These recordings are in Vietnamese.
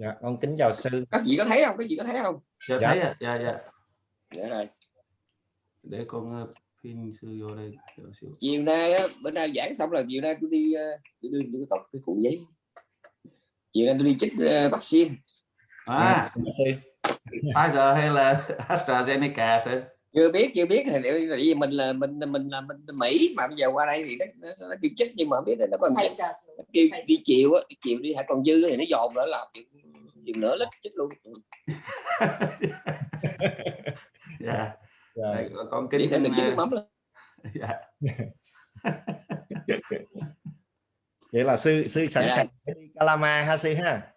dạ con kính chào sư. Các vị có thấy không? Các vị có thấy không? Dạ, Dạ. thấy ạ. Dạ dạ. Để rồi. Để con ờ, pin sư vô đây chiều nay á, bữa nay giảng xong là chiều nay tôi đi ờ, tôi đưa tôi cọc cái cuộn giấy. Chiều nay tôi đi chích ờ, vaccine. À. Dạ, sư. Pfizer hay là AstraZeneca sư? Chưa biết chưa biết. Thì vì mình là mình mình là mình Mỹ mà bây giờ qua đây thì nó, nó, nó kêu chích nhưng mà không biết là nó còn kêu đi chiều á chiều đi hãy còn dư thì nó dồn nữa làm chừng chừng nữa lít chích luôn. Dạ. Dạ. Đây, con kính thêm đừng ờ, mắm lên dạ. Vậy là sư sư sẵn Dạ. sàng Calama ha sư ha?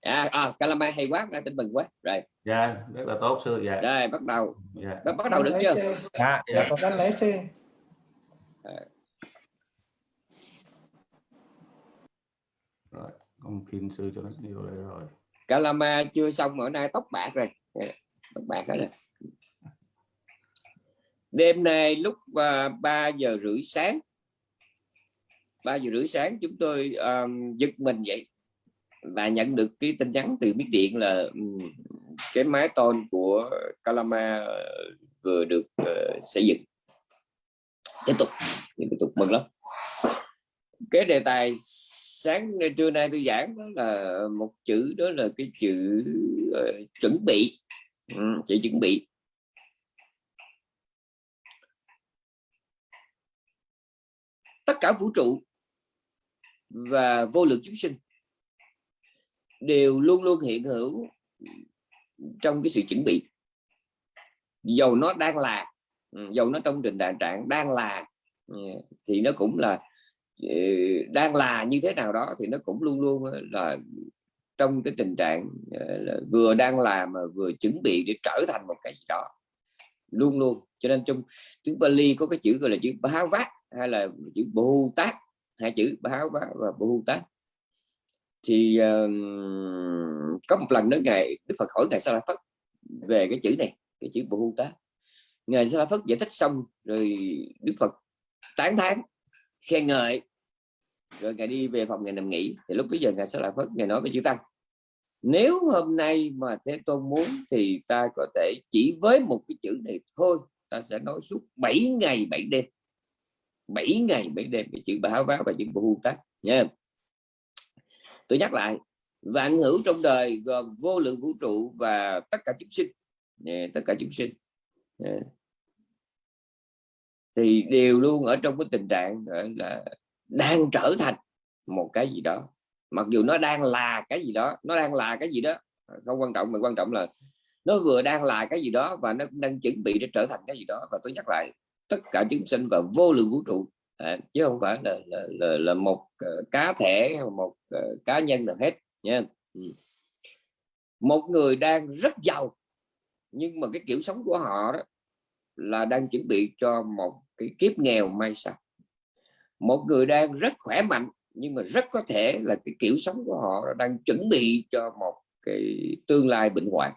À, à calamai hay quá đang tin mừng quá. Rồi. Dạ rất là tốt sư dạ. Rồi bắt đầu. Dạ. Bắt bắt đầu được chưa? Dạ. Dạ con Con lấy sư. con pin sư cho nó vô đây rồi Calama chưa xong ở nay tóc bạc rồi. Dạ, tóc bạc hết rồi. Đêm nay lúc à, uh, 3 giờ rưỡi sáng 3 giờ rưỡi sáng chúng tôi um, giật mình vậy và nhận được cái tin nhắn từ Miến Điện là um, cái mái tôn của Calama vừa được uh, xây dựng. Tiếp tục tiếp tục mừng lắm. Cái đề tài sáng trưa nay tôi giảng đó là một chữ đó là cái chữ uh, chuẩn bị. Ừ, chữ chuẩn bị. Tất cả vũ trụ và vô lượng chúng sinh đều luôn luôn hiện hữu trong cái sự chuẩn bị. Dầu nó đang là ừ, dầu nó trong trình trạng trạng đang là ừ, thì nó cũng là Ờ, đang là như thế nào đó thì nó cũng luôn luôn ờ, là trong cái tình trạng ờ, là vừa đang làm mà vừa chuẩn bị để trở thành một cái gì đó. Luôn luôn. Cho nên trong tiếng Bali có cái chữ gọi là chữ Bá Vát hay là chữ Bồ Tát hai chữ Bá Vát và Bồ Tát thì uh, có một lần đó ngày Đức Phật hỏi ngài Sa La Phất về cái chữ này cái chữ Bồ Tát ngài Sa La Phất giải thích xong rồi Đức Phật tán thán khen ngợi, rồi ngài đi về phòng ngài nằm nghỉ, thì lúc bây giờ ngài sẽ lại Phất ngài nói với chữ tăng, nếu hôm nay mà thế tôn muốn thì ta có thể chỉ với một cái chữ này thôi, ta sẽ nói suốt 7 ngày 7 đêm 7 ngày 7 đêm cái chữ báo báo và chữ bồ tát. Nha. Tôi nhắc lại, vạn hữu trong đời gồm vô lượng vũ trụ và tất cả chúng sinh. Tất cả chúng sinh thì đều luôn ở trong cái tình trạng là đang trở thành một cái gì đó. Mặc dù nó đang là cái gì đó nó đang là cái gì đó không quan trọng mà quan trọng là nó vừa đang là cái gì đó và nó cũng đang chuẩn bị để trở thành cái gì đó. Và tôi nhắc lại tất cả chúng sinh và vô lượng vũ trụ à, chứ không phải là là, là, là một uh, cá thể một uh, cá nhân là hết nha. Ừ. một người đang rất giàu nhưng mà cái kiểu sống của họ đó là đang chuẩn bị cho một cái kiếp nghèo may sau. Một người đang rất khỏe mạnh nhưng mà rất có thể là cái kiểu sống của họ đang chuẩn bị cho một cái tương lai bệnh hoạn.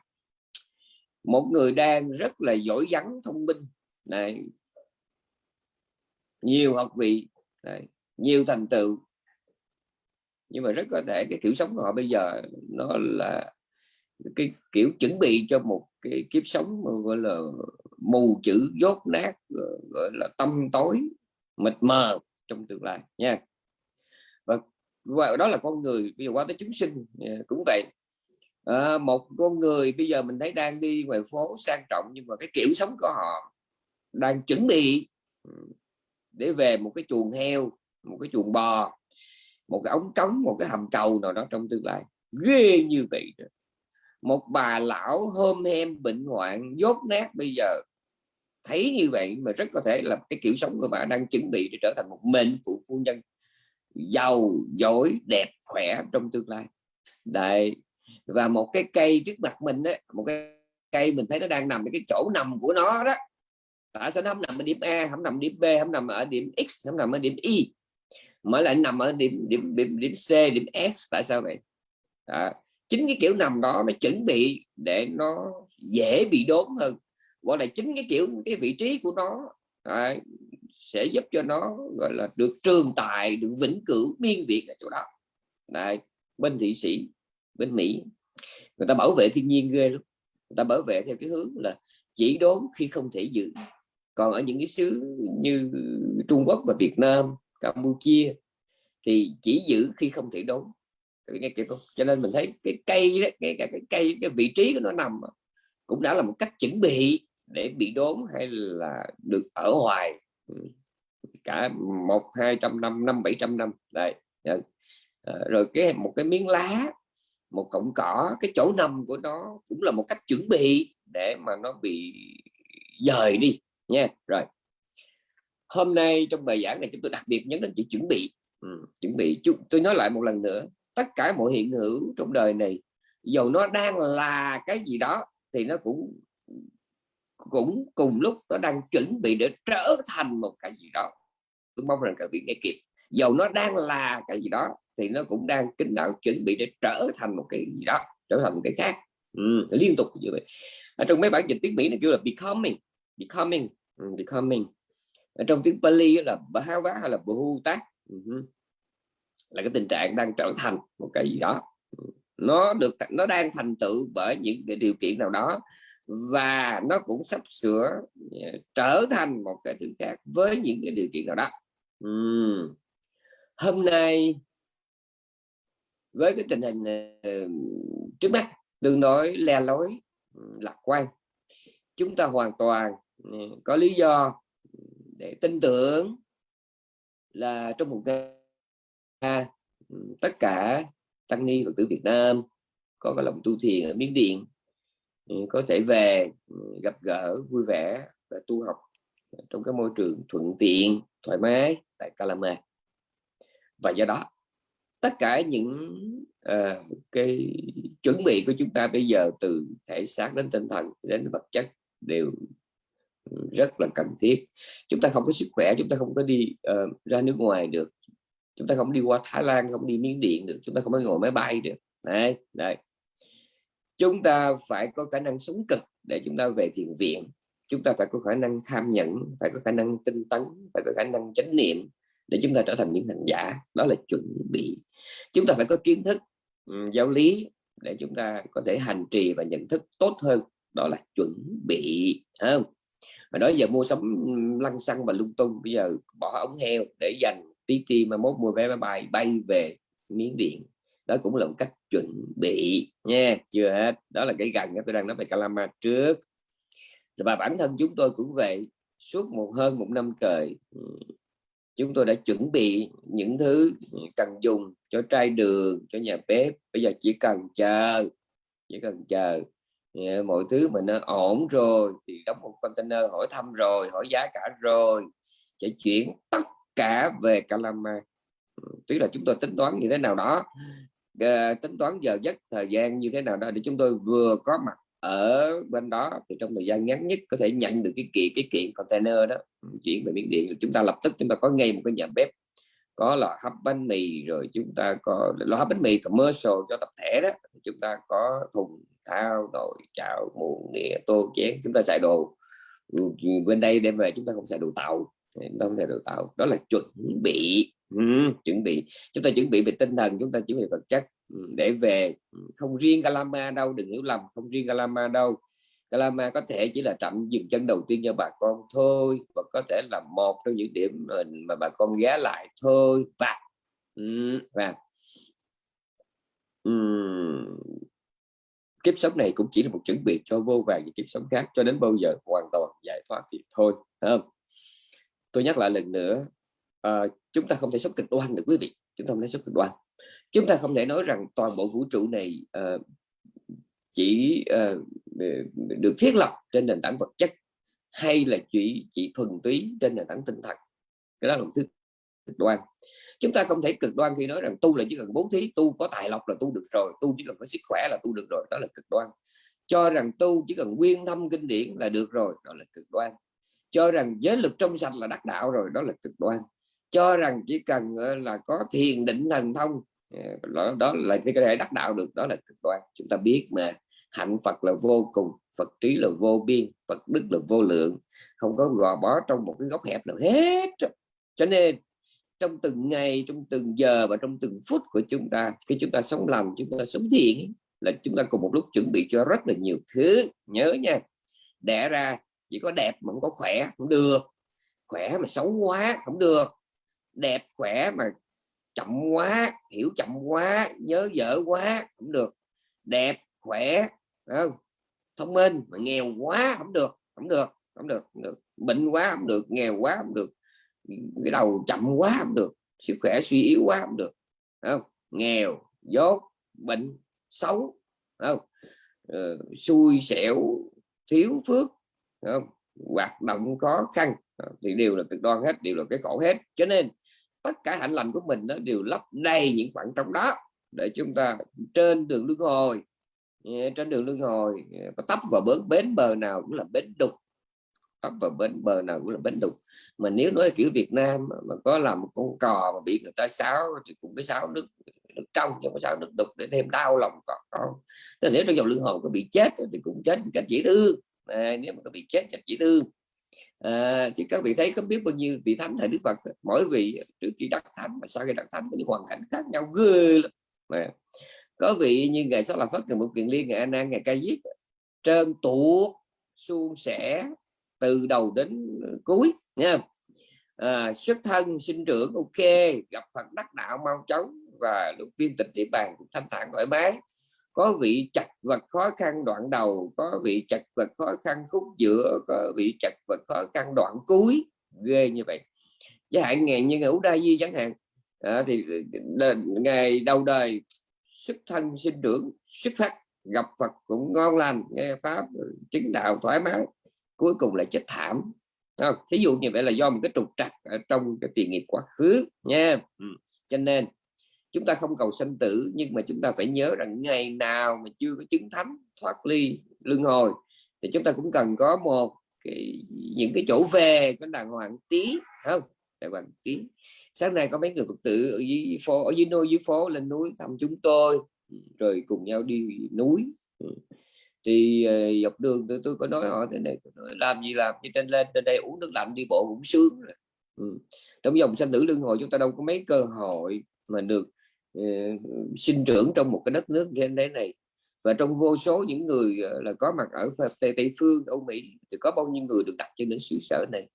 Một người đang rất là giỏi vắng thông minh này. Nhiều học vị này, nhiều thành tựu. Nhưng mà rất có thể cái kiểu sống của họ bây giờ nó là cái kiểu chuẩn bị cho một cái kiếp sống mà gọi là mù chữ dốt nát ờ, gọi là tâm tối mịt mờ trong tương lai nha. Và, và đó là con người bây giờ qua tới chúng sinh ờ, cũng vậy. À, một con người bây giờ mình thấy đang đi ngoài phố sang trọng nhưng mà cái kiểu sống của họ đang chuẩn bị ừ, để về một cái chuồng heo một cái chuồng bò một cái ống cống một cái hầm cầu nào đó trong tương lai. Ghê như vậy một bà lão hôm hem bệnh hoạn, dốt nát bây giờ. Thấy như vậy mà rất có thể là cái kiểu sống của bà đang chuẩn bị để trở thành một mệnh phụ phu nhân. Giàu, giỏi, đẹp, khỏe trong tương lai. Đấy, và một cái cây trước mặt mình đấy một cái cây mình thấy nó đang nằm ở cái chỗ nằm của nó đó. Tại sao nó không nằm ở điểm A, không nằm điểm B, không nằm ở điểm X, không nằm ở điểm Y, mà lại nằm ở điểm điểm điểm điểm C, điểm F. Tại sao vậy? Đó chính cái kiểu nằm đó nó chuẩn bị để nó dễ bị đốn hơn. Gọi là chính cái kiểu cái vị trí của nó à, sẽ giúp cho nó gọi là được trường tài được vĩnh cửu biên việt ở chỗ đó. Đấy, bên thị sĩ bên Mỹ người ta bảo vệ thiên nhiên ghê lắm. Người ta bảo vệ theo cái hướng là chỉ đốn khi không thể giữ. Còn ở những cái xứ như Trung Quốc và Việt Nam Campuchia thì chỉ giữ khi không thể đốn nghe kịp không cho nên mình thấy cái cây đó, cái, cái, cái cây cái vị trí của nó nằm cũng đã là một cách chuẩn bị để bị đốn hay là được ở hoài ừ. cả một hai trăm năm năm bảy trăm năm. Đây dạ. ờ, rồi cái một cái miếng lá một cọng cỏ cái chỗ nằm của nó cũng là một cách chuẩn bị để mà nó bị dời đi nha. Rồi. Hôm nay trong bài giảng này chúng tôi đặc biệt nhấn đến chữ chuẩn bị. Ừ, chuẩn bị. Chúng tôi nói lại một lần nữa tất cả mọi hiện hữu trong đời này. Dầu nó đang là cái gì đó thì nó cũng cũng cùng lúc nó đang chuẩn bị để trở thành một cái gì đó. Tôi mong rằng các vị nghe kịp. Dầu nó đang là cái gì đó thì nó cũng đang kính đạo chuẩn bị để trở thành một cái gì đó trở thành một cái khác. Ừ, liên tục như vậy. Ở trong mấy bản dịch tiếng Mỹ nó kêu là becoming becoming ừ, becoming. Ở trong tiếng Pali là Bhava hay là Bhuta uh ừ là cái tình trạng đang trở thành một cái gì đó nó được nó đang thành tựu bởi những cái điều kiện nào đó và nó cũng sắp sửa ờ, trở thành một cái thứ khác với những cái điều kiện nào đó uhm. hôm nay với cái tình hình ờ, trước mắt, đừng nói le lối lạc quan, chúng ta hoàn toàn ờ, có lý do để tin tưởng là trong một cái tất cả tăng ni phật tử Việt Nam có cái lòng tu thiền ở Miến Điện có thể về gặp gỡ vui vẻ và tu học trong cái môi trường thuận tiện thoải mái tại Calama và do đó tất cả những uh, cái chuẩn bị của chúng ta bây giờ từ thể xác đến tinh thần đến vật chất đều rất là cần thiết. Chúng ta không có sức khỏe chúng ta không có đi uh, ra nước ngoài được chúng ta không đi qua Thái Lan không đi Miến Điện được chúng ta không có ngồi máy bay được. Đấy, đấy. chúng ta phải có khả năng sống cực để chúng ta về thiền viện. Chúng ta phải có khả năng tham nhẫn phải có khả năng tinh tấn phải có khả năng chánh niệm để chúng ta trở thành những hành giả. Đó là chuẩn bị. Chúng ta phải có kiến thức um, giáo lý để chúng ta có thể hành trì và nhận thức tốt hơn. Đó là chuẩn bị không? Mà đó giờ mua sắm lăng xăng và lung tung bây giờ bỏ ống heo để dành tí ti mà mốt mua vé máy bay bay về miếng điện. Đó cũng là một cách chuẩn bị nha. Chưa hết. Đó là cái gần tôi đang nói về Calama trước. Và bản thân chúng tôi cũng vậy. Suốt một hơn một năm trời ừ, chúng tôi đã chuẩn bị những thứ cần dùng cho trai đường, cho nhà bếp. Bây giờ chỉ cần chờ, chỉ cần chờ ừ, mọi thứ mình nó ổn rồi thì đóng một container hỏi thăm rồi, hỏi giá cả rồi, sẽ chuyển tất cả về Calama ừ, tức là chúng tôi tính toán như thế nào đó. Ờ, tính toán giờ giấc, thời gian như thế nào đó để chúng tôi vừa có mặt ở bên đó, thì trong thời gian ngắn nhất có thể nhận được cái kiện cái kiện container đó. Ừ, chuyển về miếng điện chúng ta lập tức chúng ta có ngay một cái nhà bếp, có lò hấp bánh mì, rồi chúng ta có lò hấp bánh mì commercial cho tập thể đó. Chúng ta có thùng thao, nồi, chảo, muỗng, nĩa, tô, chén, chúng ta xài đồ. Ừ, bên đây đem về chúng ta không xài đồ tàu không thể đào tạo. Đó là chuẩn bị. Ừ, chuẩn bị. Chúng ta chuẩn bị về tinh thần chúng ta chuẩn bị vật chất. Ừ, để về ừ, không riêng Calama đâu đừng hiểu lầm không riêng Calama đâu. Calama có thể chỉ là trạm dừng chân đầu tiên cho bà con thôi và có thể là một trong những điểm mà bà con ghé lại thôi. Và ừ, và um, kiếp sống này cũng chỉ là một chuẩn bị cho vô vàng những kiếp sống khác cho đến bao giờ hoàn toàn giải thoát thì thôi không? Tôi nhắc lại lần nữa uh, chúng ta không thể sống cực đoan được quý vị. Chúng ta không thể sống cực đoan. Chúng ta không thể nói rằng toàn bộ vũ trụ này uh, chỉ uh, được thiết lập trên nền tảng vật chất hay là chỉ chỉ thuần túy trên nền tảng tinh thần. Cái đó là một thứ cực đoan. Chúng ta không thể cực đoan khi nói rằng tu là chỉ cần bố thí tu có tài lộc là tu được rồi tu chỉ cần có sức khỏe là tu được rồi. Đó là cực đoan. Cho rằng tu chỉ cần nguyên thâm kinh điển là được rồi đó là cực đoan cho rằng giới lực trong sạch là đắc đạo rồi đó là cực đoan. Cho rằng chỉ cần ờ, là có thiền định thần thông ờ, đó, đó là cái thể đắc đạo được đó là cực đoan. Chúng ta biết mà hạnh Phật là vô cùng Phật trí là vô biên Phật đức là vô lượng không có gò bó trong một cái góc hẹp nào hết cho nên trong từng ngày trong từng giờ và trong từng phút của chúng ta khi chúng ta sống lành chúng ta sống thiện là chúng ta cùng một lúc chuẩn bị cho rất là nhiều thứ. Nhớ nha đẻ ra chỉ có đẹp mà không có khỏe không được. Khỏe mà xấu quá không được. Đẹp khỏe mà chậm quá hiểu chậm quá nhớ dở quá không được. Đẹp khỏe không? thông minh mà nghèo quá không được không được không được không được. Bệnh quá không được. Nghèo quá không được. Cái đầu chậm quá không được. Sức khỏe suy yếu quá không được. Không? Nghèo dốt bệnh xấu không? Ừ, xui xẻo thiếu phước không hoạt động khó khăn thì đều là cực đoan hết, đều là cái khổ hết. Cho nên, tất cả hạnh lành của mình nó đều lấp đầy những khoảng trong đó, để chúng ta trên đường luân hồi trên đường luân hồi có tấp vào bến bến bờ nào cũng là bến đục, tấp vào bến bờ nào cũng là bến đục. Mà nếu nói kiểu Việt Nam mà có làm một con cò mà bị người ta sáo thì cũng cái sáo nước nước trong chứ có sáo nước đục để thêm đau lòng con. Con tức nếu trong dòng luân hồi có bị chết thì cũng chết cách dễ thương à, nếu mà có bị chết chắc chỉ thương. Ờ, à, thì các vị thấy có biết bao nhiêu vị thánh thầy Đức Phật mỗi vị trước khi đắc thánh mà sau khi đắc thánh có những hoàn cảnh khác nhau ghê lắm. Mà có vị như ngày sau là Phật ngày một kiện liên ngày An an ngày Ca Diếp trơn tuột suôn sẻ từ đầu đến cuối nha à, ờ, xuất thân sinh trưởng ok gặp Phật đắc đạo mau chóng và lúc viên tịch địa bàn thanh thản thoải mái có vị chặt vật khó khăn đoạn đầu có vị chặt vật khó khăn khúc giữa có vị chặt vật khó khăn đoạn cuối ghê như vậy chẳng hạn ngày như ngày Đa Di chẳng hạn à, thì ngày đầu đời xuất thân sinh trưởng xuất phát gặp Phật cũng ngon lành nghe pháp ừ, chứng đạo thoải mái cuối cùng là chết thảm không? thí dụ như vậy là do một cái trục trặc ở trong cái tiền nghiệp quá khứ nha ừ. cho nên chúng ta không cầu sanh tử nhưng mà chúng ta phải nhớ rằng ngày nào mà chưa có chứng thánh thoát ly luân hồi thì chúng ta cũng cần có một cái, những cái chỗ về có đàng hoàng tí không đàng hoàng tí sáng nay có mấy người phật tử ở dưới phố ở dưới nôi dưới phố lên núi thăm chúng tôi ừ, rồi cùng nhau đi núi ừ. thì ờ, dọc đường tôi, tôi có nói họ thế này nói, làm gì làm như trên lên trên đây uống nước lạnh đi bộ cũng sướng rồi. Ừ. trong dòng sanh tử luân hồi chúng ta đâu có mấy cơ hội mà được Ờ, sinh trưởng trong một cái đất nước như thế này. Và trong vô số những người ờ, là có mặt ở tây, tây phương Âu Mỹ thì có bao nhiêu người được đặt chân đến xứ sở này?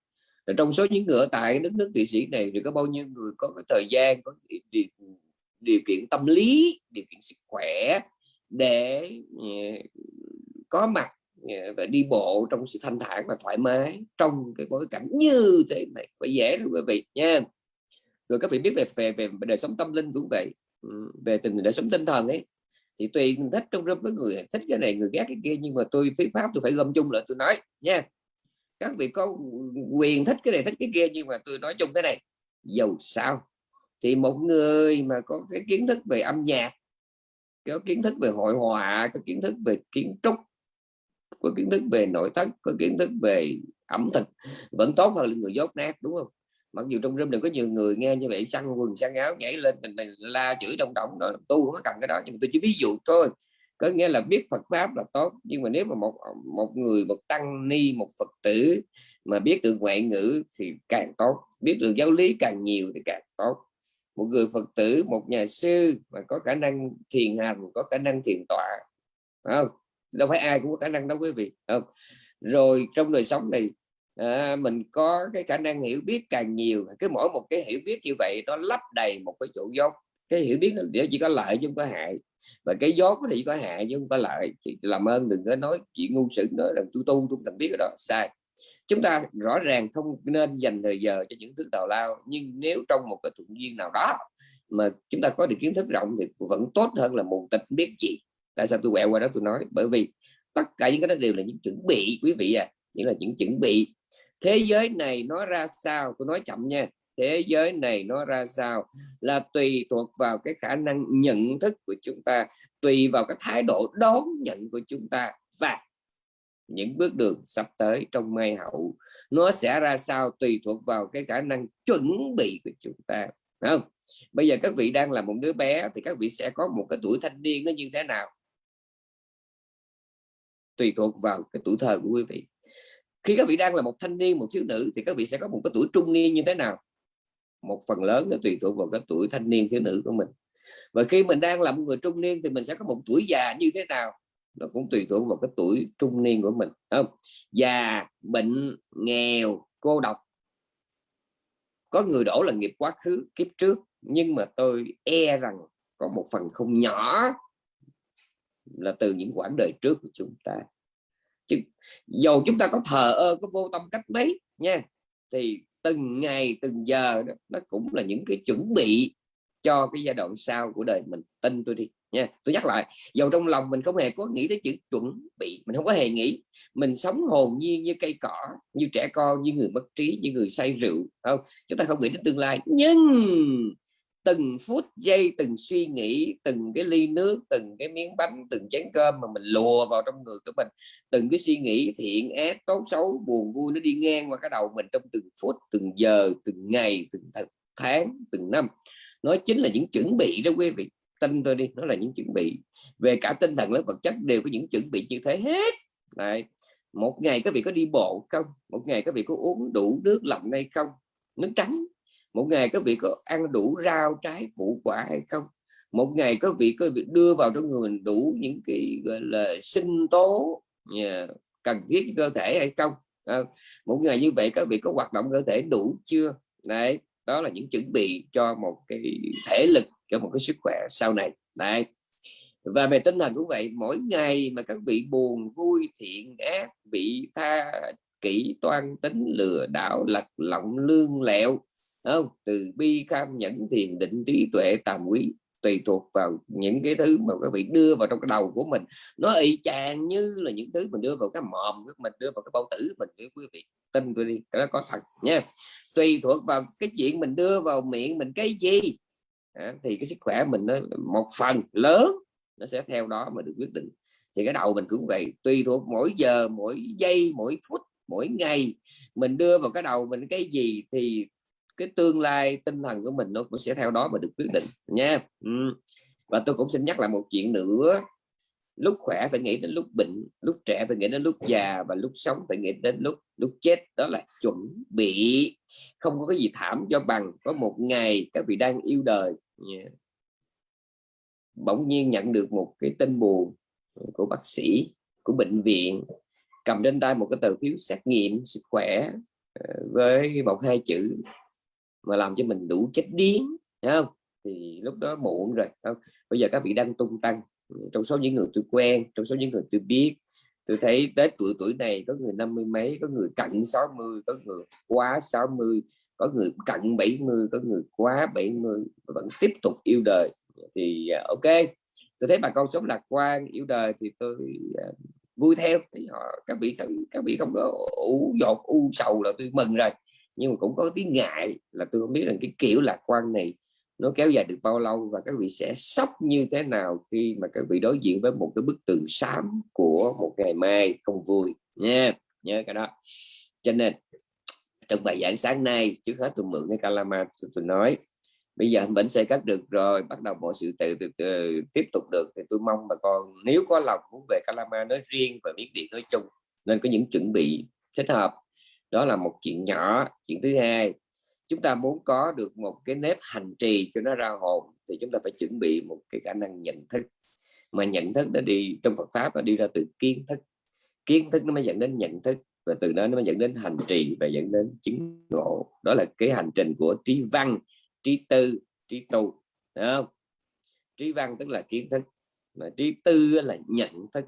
Và trong số những người ở tại đất nước Thụy Sĩ này thì có bao nhiêu người có cái thời gian có điều, điều kiện tâm lý điều kiện sức khỏe để ờ, có mặt và đi bộ trong sự thanh thản và thoải mái trong cái bối cảnh như thế này. Phải dễ luôn quý vị nha. Rồi các vị biết về về về đời sống tâm linh cũng vậy về tình, đời sống tinh thần ấy, thì tùy thích trong râm với người, thích cái này, người ghét cái kia, nhưng mà tôi thuyết pháp tôi phải gom chung lại tôi nói, nha. Các vị có quyền thích cái này, thích cái kia, nhưng mà tôi nói chung cái này, dầu sao? Thì một người mà có cái kiến thức về âm nhạc, có kiến thức về hội họa, có kiến thức về kiến trúc, có kiến thức về nội thất, có kiến thức về ẩm thực, vẫn tốt hơn là người dốt nát, đúng không? Mặc dù trong room đừng có nhiều người nghe như vậy săn quần săn áo nhảy lên mình, mình la chửi đông động đó tu không có cần cái đó. Nhưng mà tôi chỉ ví dụ thôi. Có nghĩa là biết Phật pháp là tốt nhưng mà nếu mà một một người một tăng ni một Phật tử mà biết được ngoại ngữ thì càng tốt biết được giáo lý càng nhiều thì càng tốt. Một người Phật tử một nhà sư mà có khả năng thiền hành có khả năng thiền tọa không? Đâu phải ai cũng có khả năng đó quý vị không? Rồi trong đời sống này à, mình có cái khả năng hiểu biết càng nhiều cái mỗi một cái hiểu biết như vậy nó lấp đầy một cái chỗ dốt cái hiểu biết nó chỉ có lợi chứ không có hại. Và cái dốt thì có hại chứ không có lợi thì làm ơn đừng có nói chuyện ngu sự nói rằng tôi tu tôi cần biết cái đó. Sai. Chúng ta rõ ràng không nên dành thời giờ cho những thứ tào lao nhưng nếu trong một cái thuận duyên nào đó mà chúng ta có được kiến thức rộng thì vẫn tốt hơn là mù tịch biết gì tại sao tôi quẹo qua đó tôi nói? Bởi vì tất cả những cái đó đều là những chuẩn bị quý vị à. Chỉ là những chuẩn bị thế giới này nó ra sao? Tôi nói chậm nha. Thế giới này nó ra sao? Là tùy thuộc vào cái khả năng nhận thức của chúng ta, tùy vào cái thái độ đón nhận của chúng ta và những bước đường sắp tới trong mai hậu. Nó sẽ ra sao tùy thuộc vào cái khả năng chuẩn bị của chúng ta không? Bây giờ các vị đang là một đứa bé thì các vị sẽ có một cái tuổi thanh niên nó như thế nào? Tùy thuộc vào cái tuổi thơ của quý vị khi các vị đang là một thanh niên, một thiếu nữ, thì các vị sẽ có một cái tuổi trung niên như thế nào? Một phần lớn nó tùy thuộc vào cái tuổi thanh niên, thiếu nữ của mình. Và khi mình đang là một người trung niên thì mình sẽ có một tuổi già như thế nào? Nó cũng tùy thuộc vào cái tuổi trung niên của mình không? Già, bệnh, nghèo, cô độc. Có người đổ là nghiệp quá khứ, kiếp trước. Nhưng mà tôi e rằng có một phần không nhỏ là từ những quãng đời trước của chúng ta chứ dầu chúng ta có thờ ơ có vô tâm cách mấy nha thì từng ngày từng giờ đó, nó cũng là những cái chuẩn bị cho cái giai đoạn sau của đời mình. Tin tôi đi nha. Tôi nhắc lại dầu trong lòng mình không hề có nghĩ đến chữ chuẩn bị mình không có hề nghĩ. Mình sống hồn nhiên như cây cỏ như trẻ con như người mất trí như người say rượu không? Chúng ta không nghĩ đến tương lai. Nhưng từng phút giây, từng suy nghĩ, từng cái ly nước, từng cái miếng bánh, từng chén cơm mà mình lùa vào trong người của mình. Từng cái suy nghĩ thiện ác, tốt xấu, buồn vui nó đi ngang qua cái đầu mình trong từng phút, từng giờ, từng ngày, từng tháng, từng năm. Nó chính là những chuẩn bị đó quý vị. Tin tôi đi, nó là những chuẩn bị. Về cả tinh thần lẫn vật chất đều có những chuẩn bị như thế hết. Đấy. một ngày các vị có đi bộ không? Một ngày các vị có uống đủ nước lọc hay không? Nước trắng một ngày các vị có ăn đủ rau trái củ quả hay không? Một ngày các vị có việc đưa vào trong người mình đủ những cái gọi là sinh tố yeah, cần thiết cho cơ thể hay không? À, một ngày như vậy các vị có hoạt động cơ thể đủ chưa? Đấy đó là những chuẩn bị cho một cái thể lực cho một cái sức khỏe sau này. Đấy. Và về tinh thần cũng vậy mỗi ngày mà các vị buồn vui thiện ác bị tha kỹ toan tính lừa đảo lật lọng lương lẹo không từ bi cam nhẫn thiền định trí tuệ tàm quý tùy thuộc vào những cái thứ mà các vị đưa vào trong cái đầu của mình. Nó y chang như là những thứ mình đưa vào cái mồm của mình đưa vào cái bao tử mình để quý vị tin tôi đi cái đó có thật nha. Tùy thuộc vào cái chuyện mình đưa vào miệng mình cái gì à, thì cái sức khỏe mình nó một phần lớn nó sẽ theo đó mà được quyết định. Thì cái đầu mình cũng vậy tùy thuộc mỗi giờ mỗi giây mỗi phút mỗi ngày mình đưa vào cái đầu mình cái gì thì cái tương lai tinh thần của mình nó cũng sẽ theo đó mà được quyết định, nha ừ. và tôi cũng xin nhắc lại một chuyện nữa lúc khỏe phải nghĩ đến lúc bệnh, lúc trẻ phải nghĩ đến lúc già và lúc sống phải nghĩ đến lúc lúc chết, đó là chuẩn bị không có cái gì thảm cho bằng có một ngày các vị đang yêu đời yeah. bỗng nhiên nhận được một cái tin buồn của bác sĩ, của bệnh viện, cầm trên tay một cái tờ phiếu xét nghiệm sức khỏe ờ, với một hai chữ mà làm cho mình đủ chết điếng không? Thì lúc đó muộn rồi không? bây giờ các vị đang tung tăng trong số những người tôi quen trong số những người tôi biết tôi thấy tết tuổi tuổi này có người năm mươi mấy có người cận 60 có người quá 60 có người cận 70 có người quá 70 vẫn tiếp tục yêu đời. Thì à, ok tôi thấy bà con sống lạc quan yêu đời thì tôi uh, vui theo. Thì họ các vị các vị không có ủ dột u sầu là tôi mừng rồi nhưng mà cũng có tiếng ngại là tôi không biết rằng cái kiểu lạc quan này nó kéo dài được bao lâu và các vị sẽ sốc như thế nào khi mà các vị đối diện với một cái bức tường xám của một ngày mai không vui nha. Nhớ cái đó. Cho nên trong bài giảng sáng nay trước hết tôi mượn cái calama tôi, tôi nói bây giờ bệnh sẽ cắt được rồi bắt đầu mọi sự tự, tự, tự tiếp tục được. Thì tôi mong bà con nếu có lòng muốn về calama nói riêng và miết điện nói chung nên có những chuẩn bị thích hợp đó là một chuyện nhỏ, chuyện thứ hai. Chúng ta muốn có được một cái nếp hành trì cho nó ra hồn thì chúng ta phải chuẩn bị một cái khả năng nhận thức. Mà nhận thức nó đi, trong Phật pháp nó đi ra từ kiến thức. Kiến thức nó mới dẫn đến nhận thức và từ đó nó mới dẫn đến hành trì và dẫn đến chứng ngộ. Đó là cái hành trình của trí văn, trí tư, trí tu. Đúng không? Trí văn tức là kiến thức, mà trí tư là nhận thức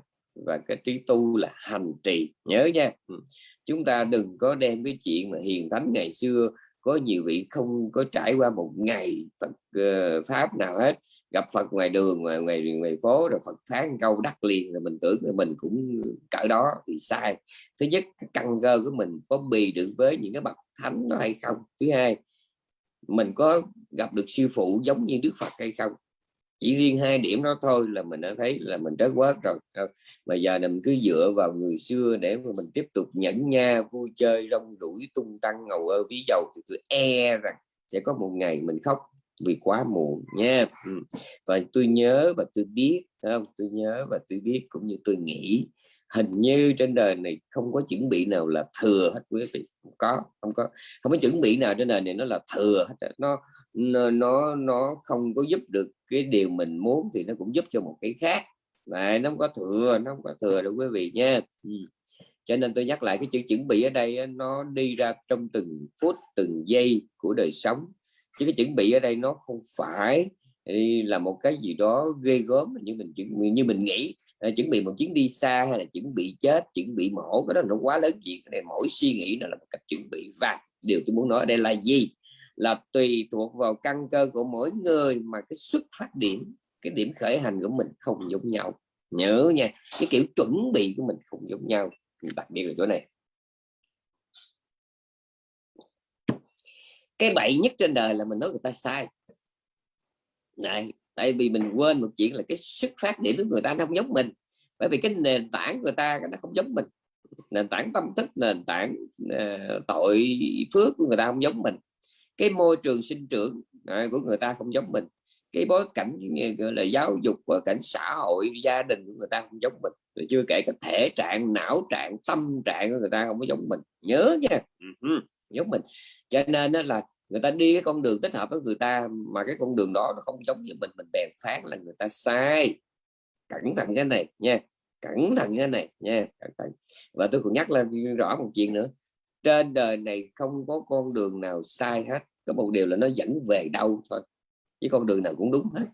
và cái trí tu là hành trì. Nhớ nha. Ừ. Chúng ta đừng có đem cái chuyện mà hiền thánh ngày xưa có nhiều vị không có trải qua một ngày Phật uh, pháp nào hết. Gặp Phật ngoài đường ngoài ngoài ngoài phố rồi Phật phán câu đắc liền rồi mình tưởng là mình cũng cỡ đó thì sai. Thứ nhất cái căn cơ của mình có bì được với những cái bậc thánh đó hay không? Thứ hai mình có gặp được sư phụ giống như Đức Phật hay không? Chỉ riêng hai điểm đó thôi là mình đã thấy là mình rất quá rồi. Ờ, mà giờ mình cứ dựa vào người xưa để mà mình tiếp tục nhẫn nha, vui chơi, rong rủi tung tăng, ngầu ơ, ví dầu thì tôi e rằng sẽ có một ngày mình khóc vì quá muộn nha. Ừ. Và tôi nhớ và tôi biết không? Tôi nhớ và tôi biết cũng như tôi nghĩ. Hình như trên đời này không có chuẩn bị nào là thừa hết quý vị. Không có không có. Không có chuẩn bị nào trên đời này nó là thừa hết nó nó nó nó không có giúp được cái điều mình muốn thì nó cũng giúp cho một cái khác. Lại nó không có thừa nó không có thừa đâu quý vị nha. Ừ. cho nên tôi nhắc lại cái chữ chuẩn bị ở đây nó đi ra trong từng phút từng giây của đời sống. Chứ cái chuẩn bị ở đây nó không phải là một cái gì đó ghê gớm như mình chuẩn như mình nghĩ. À, chuẩn bị một chuyến đi xa hay là chuẩn bị chết chuẩn bị mổ cái đó nó quá lớn chuyện này mỗi suy nghĩ nó là một cách chuẩn bị. Và điều tôi muốn nói ở đây là gì? Là tùy thuộc vào căn cơ của mỗi người mà cái xuất phát điểm cái điểm khởi hành của mình không giống nhau. Nhớ nha cái kiểu chuẩn bị của mình không giống nhau. Đặc biệt là chỗ này. Cái bậy nhất trên đời là mình nói người ta sai. Này tại vì mình quên một chuyện là cái xuất phát điểm của người ta nó không giống mình. Bởi vì cái nền tảng người ta nó không giống mình. Nền tảng tâm thức nền tảng uh, tội phước của người ta không giống mình cái môi trường sinh trưởng à, của người ta không giống mình. Cái bối cảnh ờ, gọi là, giáo dục và cảnh xã hội, gia đình của người ta không giống mình. Rồi chưa kể cái thể trạng, não trạng, tâm trạng của người ta không có giống mình. Nhớ nha. Ừ, giống mình. Cho nên là người ta đi cái con đường tích hợp với người ta, mà cái con đường đó nó không giống như mình. Mình bèn phán là người ta sai. Cẩn thận cái này nha. Cẩn thận cái này nha. Cẩn thận. Và tôi còn nhắc lên rõ một chuyện nữa trên đời này không có con đường nào sai hết. Có một điều là nó dẫn về đâu thôi, chứ con đường nào cũng đúng hết.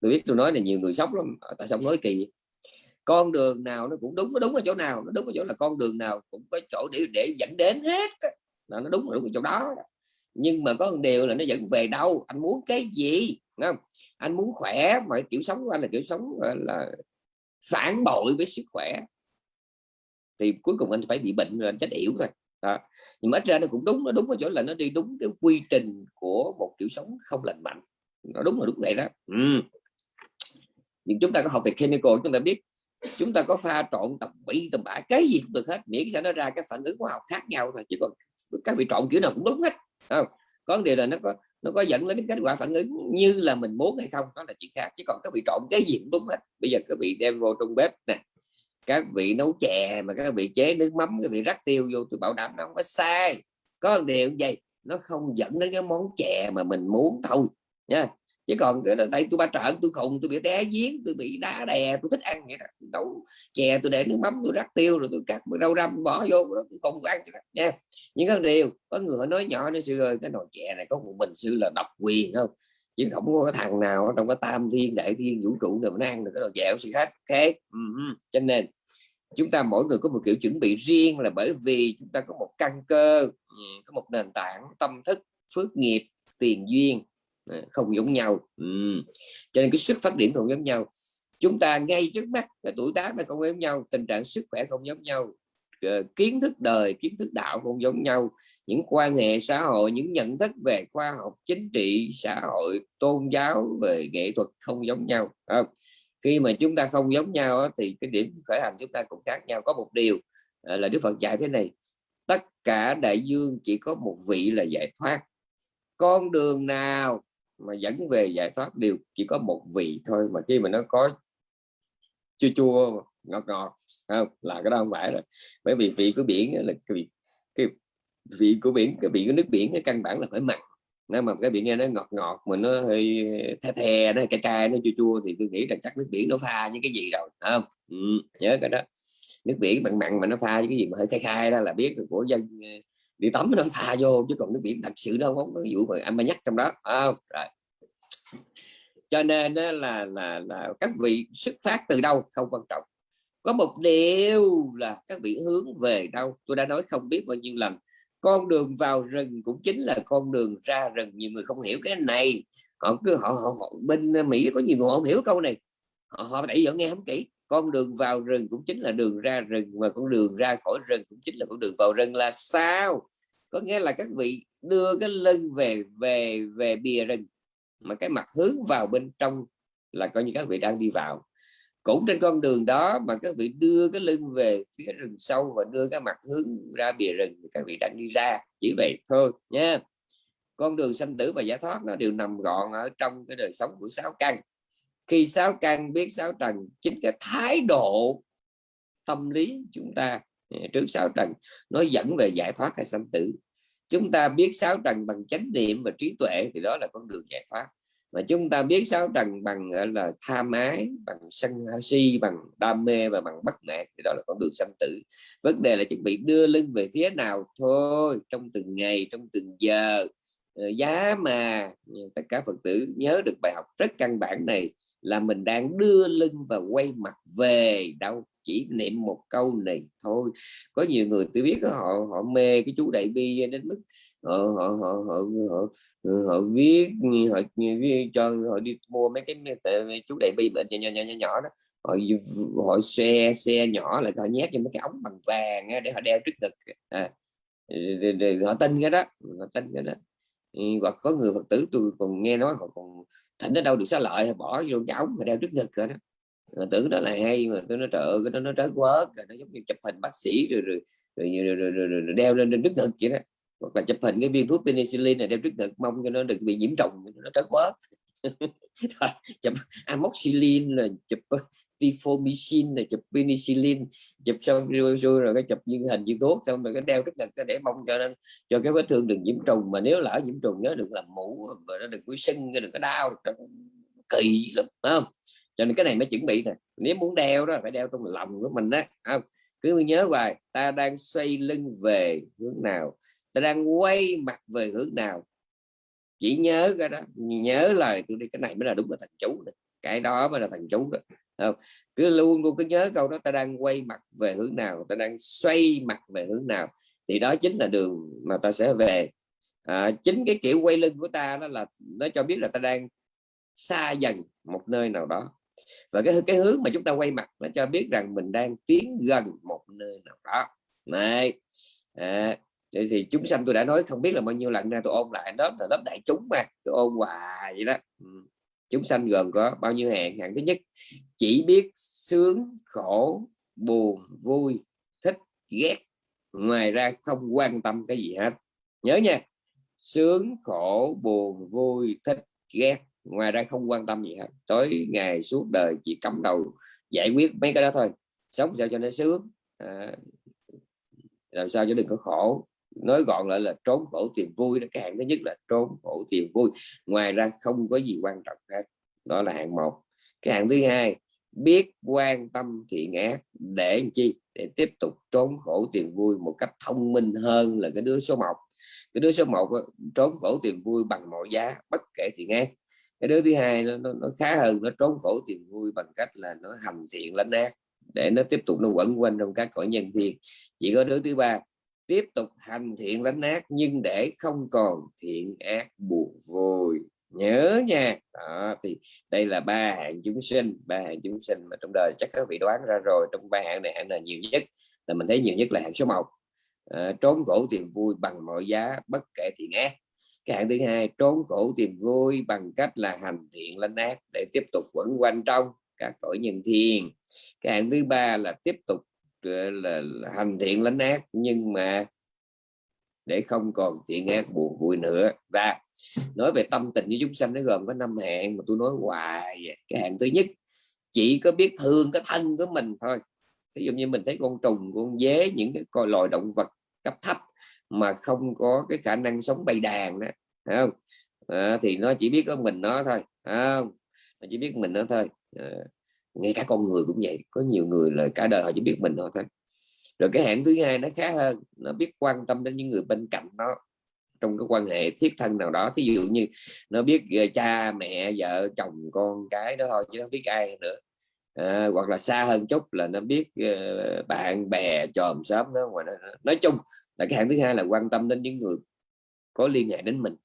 Tôi biết tôi nói là nhiều người sốc lắm tại sao nói kỳ. Con đường nào nó cũng đúng, nó đúng ở chỗ nào, nó đúng ở chỗ là con đường nào cũng có chỗ để để dẫn đến hết là nó đúng ở chỗ đó. Nhưng mà có một điều là nó dẫn về đâu, anh muốn cái gì không? Anh muốn khỏe, mà kiểu sống của anh là kiểu sống là phản bội với sức khỏe thì cuối cùng anh phải bị bệnh rồi anh chết yểu thôi. Đó. nhưng mà ít ra nó cũng đúng, nó đúng ở chỗ là nó đi đúng cái quy trình của một kiểu sống không lành mạnh. Nó đúng là đúng vậy đó. Ừ. nhưng chúng ta có học về chemical, chúng ta biết chúng ta có pha trộn tập bị tầm bạ, cái gì cũng được hết. Miễn sao nó ra cái phản ứng hóa học khác nhau thôi, chứ còn các vị trộn kiểu nào cũng đúng hết. Không? Có điều là nó có nó có dẫn đến kết quả phản ứng như là mình muốn hay không, đó là chuyện khác. Chứ còn các vị trộn cái gì cũng đúng hết. Bây giờ các vị đem vô trong bếp nè các vị nấu chè mà các vị chế nước mắm, các vị rắc tiêu vô, tôi bảo đảm nó không có sai. Có một điều gì nó không dẫn đến cái món chè mà mình muốn thôi nha chứ còn cái đây tôi ba trận tôi khùng, tôi bị té giếng, tôi bị đá đè, tôi thích ăn vậy đó. Nấu chè, tôi để nước mắm, tôi rắc tiêu rồi tôi cắt rau răm, bỏ vô đó, tôi không ăn nha những cái điều, có người nói nhỏ nó sư ơi, cái nồi chè này có một mình sư là độc quyền không? Chứ không có thằng nào trong cái tam thiên, đại thiên, vũ trụ nào nó ăn được cái đồ dẻo gì hết thế cho nên chúng ta mỗi người có một kiểu chuẩn bị riêng là bởi vì chúng ta có một căn cơ có một nền tảng tâm thức, phước nghiệp, tiền duyên ờ, không giống nhau. Ừ. cho nên cái sức phát điểm không giống nhau. Chúng ta ngay trước mắt cái tuổi tác nó không giống nhau, tình trạng sức khỏe không giống nhau. Ờ, kiến thức đời, kiến thức đạo không giống nhau. Những quan hệ xã hội, những nhận thức về khoa học, chính trị, xã hội, tôn giáo, về nghệ thuật không giống nhau không? khi mà chúng ta không giống nhau thì cái điểm khởi hành chúng ta cũng khác nhau. Có một điều ờ, là Đức Phật dạy thế này, tất cả đại dương chỉ có một vị là giải thoát. Con đường nào mà dẫn về giải thoát đều chỉ có một vị thôi. Mà khi mà nó có chua chua ngọt ngọt không? Là cái đó không phải rồi. Bởi vì vị của biển là cái vị cái vị của biển cái vị của nước biển cái căn bản là phải mặn. Nếu mà cái biển nghe nó ngọt ngọt mà nó hơi the the nó cay cay nó chua chua thì tôi nghĩ rằng chắc nước biển nó pha những cái gì rồi không? Ừ, nhớ cái đó. Nước biển mặn mặn mà nó pha với cái gì mà hơi khai khai đó là biết của dân ờ, đi tắm nó pha vô chứ còn nước biển thật sự đâu không có vụ mà anh mà nhắc trong đó không? Rồi. Cho nên đó là là là các vị xuất phát từ đâu không quan trọng có một điều là các vị hướng về đâu? Tôi đã nói không biết bao nhiêu lần. Con đường vào rừng cũng chính là con đường ra rừng. Nhiều người không hiểu cái này. Họ cứ họ, họ, họ bên mỹ có nhiều người không hiểu câu này. Họ họ tại giờ nghe không kỹ. Con đường vào rừng cũng chính là đường ra rừng và con đường ra khỏi rừng cũng chính là con đường vào rừng là sao? Có nghĩa là các vị đưa cái lưng về về về bìa rừng mà cái mặt hướng vào bên trong là coi như các vị đang đi vào cũng trên con đường đó mà các vị đưa cái lưng về phía rừng sâu và đưa cái mặt hướng ra bìa rừng thì các vị đang đi ra. Chỉ vậy thôi nha. Con đường sanh tử và giải thoát nó đều nằm gọn ở trong cái đời sống của sáu căn. Khi sáu căn biết sáu trần chính cái thái độ tâm lý chúng ta à, trước sáu trần nó dẫn về giải thoát hay sanh tử. Chúng ta biết sáu trần bằng chánh niệm và trí tuệ thì đó là con đường giải thoát mà chúng ta biết sáu trần bằng là tham ái bằng sân si, bằng đam mê và bằng bất mãn thì đó là con đường sanh tử. Vấn đề là chuẩn bị đưa lưng về phía nào thôi, trong từng ngày, trong từng giờ. Ờ, giá mà tất cả phật tử nhớ được bài học rất căn bản này là mình đang đưa lưng và quay mặt về đâu chỉ niệm một câu này thôi. Có nhiều người tôi biết đó, họ họ mê cái chú đại bi đến mức họ họ họ họ, họ, họ viết họ, viết cho họ đi mua mấy cái chú đại bi bệnh nhỏ nhỏ nhỏ nhỏ đó. Họ họ xe xe nhỏ lại họ nhét cho mấy cái ống bằng vàng để họ đeo trước ngực. À, họ tin cái đó họ tin cái đó. Ừ, hoặc có người phật tử tôi còn nghe nói họ còn thỉnh ở đâu được xá lợi bỏ vô cái ống mà đeo trước ngực rồi đó mà tưởng đó là hay mà tôi nói trời ơi cái đó nó trái quá nó giống như chụp hình bác sĩ rồi rồi, rồi, rồi, rồi, rồi, rồi, rồi đeo lên trên trước ngực vậy đó. Hoặc là chụp hình cái viên thuốc penicillin này đeo trước ngực mong cho nó đừng bị nhiễm trùng nó trái quá. Chụp amoxicillin là chụp ờ, tifomycin là chụp penicillin chụp xong rồi, rồi, rồi cái chụp những hình như tốt xong rồi cái đeo trước ngực để mong cho nên cho cái vết thương đừng nhiễm trùng. Mà nếu lỡ nhiễm trùng nhớ đừng làm mũ mà nó đừng có sưng đừng có đau kỳ lắm không? Cho nên cái này mới chuẩn bị nè. Nếu muốn đeo đó phải đeo trong lòng của mình đó không cứ nhớ hoài ta đang xoay lưng về hướng nào ta đang quay mặt về hướng nào. Chỉ nhớ cái đó nhớ lời tôi đi cái này mới là đúng là thần chú này. cái đó mới là thần chú đó. Không? cứ luôn luôn cứ nhớ câu đó ta đang quay mặt về hướng nào ta đang xoay mặt về hướng nào thì đó chính là đường mà ta sẽ về. À, chính cái kiểu quay lưng của ta đó là nó cho biết là ta đang xa dần một nơi nào đó và cái cái hướng mà chúng ta quay mặt nó cho biết rằng mình đang tiến gần một nơi nào đó. Này à, thì, thì chúng sanh tôi đã nói không biết là bao nhiêu lần ra tôi ôn lại đó là lớp đại chúng mà tôi ôn hoài vậy đó. Ừ, chúng sanh gồm có bao nhiêu hạng? Hạng thứ nhất chỉ biết sướng khổ buồn vui thích ghét. Ngoài ra không quan tâm cái gì hết. Nhớ nha sướng khổ buồn vui thích ghét ngoài ra không quan tâm gì hết. Tối ngày suốt đời chỉ cắm đầu giải quyết mấy cái đó thôi. Sống sao cho nó sướng. À, làm sao cho đừng có khổ. Nói gọn lại là trốn khổ tìm vui đó cái hạng thứ nhất là trốn khổ tìm vui. Ngoài ra không có gì quan trọng hết. Đó là hạng một. Cái hạng thứ hai biết quan tâm thiện ác để làm chi? Để tiếp tục trốn khổ tìm vui một cách thông minh hơn là cái đứa số 1 cái đứa số 1 trốn khổ tìm vui bằng mọi giá bất kể thiện ác cái đứa thứ hai nó, nó, nó khá hơn nó trốn khổ tìm vui bằng cách là nó hành thiện lánh ác để nó tiếp tục nó quẩn quanh trong các cõi nhân thiên chỉ có đứa thứ ba tiếp tục hành thiện lánh ác nhưng để không còn thiện ác buồn vui nhớ nha. Đó, thì đây là ba hạng chúng sinh ba hạng chúng sinh mà trong đời chắc các vị đoán ra rồi. Trong ba hạng này hạng là nhiều nhất? Là mình thấy nhiều nhất là hạng số 1 à, ờ, trốn khổ tìm vui bằng mọi giá bất kể thiện ác cái hạng thứ hai trốn khổ tìm vui bằng cách là hành thiện lánh ác để tiếp tục quẩn quanh trong các cõi nhân thiên. Cái hạng thứ ba là tiếp tục ờ, là, là hành thiện lánh ác nhưng mà để không còn thiện ác buồn vui nữa. Và nói về tâm tình với chúng sanh nó gồm có năm hạng mà tôi nói hoài cái hạng thứ nhất chỉ có biết thương cái thân của mình thôi. Ví dụ như mình thấy con trùng con dế những cái loài động vật cấp thấp mà không có cái khả năng sống bầy đàn đó không? À, thì nó chỉ biết có mình nó thôi không? Nó chỉ biết mình nó thôi. À, ngay cả con người cũng vậy có nhiều người là cả đời họ chỉ biết mình nó thôi. Rồi cái hạng thứ hai nó khá hơn nó biết quan tâm đến những người bên cạnh nó trong cái quan hệ thiết thân nào đó. Thí dụ như nó biết ờ, cha mẹ vợ chồng con cái đó thôi chứ nó biết ai nữa à, hoặc là xa hơn chút là nó biết uh, bạn bè chòm xóm đó ngoài nó nói chung là cái hạng thứ hai là quan tâm đến những người có liên hệ đến mình.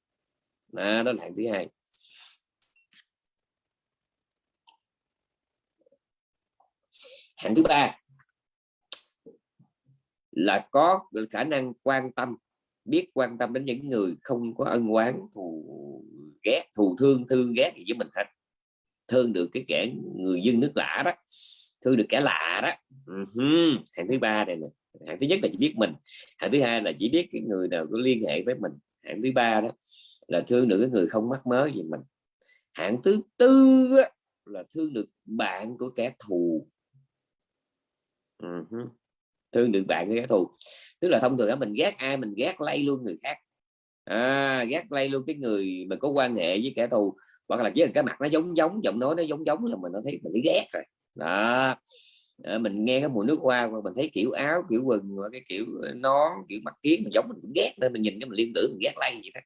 À, đó là hạng thứ hai. Hạng thứ ba là có khả năng quan tâm biết quan tâm đến những người không có ân oán thù ghét thù thương thương ghét gì với mình hết thương được cái kẻ người dân nước lạ đó, thương được kẻ lạ đó. Uh-huh. hạng thứ ba này nè. Hạng thứ nhất là chỉ biết mình, hạng thứ hai là chỉ biết cái người nào có liên hệ với mình. Hạng thứ ba đó là thương được cái người không mắc mớ gì mình. Hạng thứ tư là thương được bạn của kẻ thù. Uh-huh. thương được bạn của kẻ thù. Tức là thông thường mình ghét ai, mình ghét lây luôn người khác à, gác lay luôn cái người mà có quan hệ với kẻ thù hoặc là chỉ là cái mặt nó giống giống giọng nói nó giống giống là mình nó thấy mình thấy ghét rồi. Đó. À, mình nghe cái mùi nước hoa mà mình thấy kiểu áo kiểu quần và cái kiểu ờ, nón kiểu mặt kiến mình giống mình cũng ghét nên mình nhìn cái mình liên tưởng mình ghét lay vậy đó.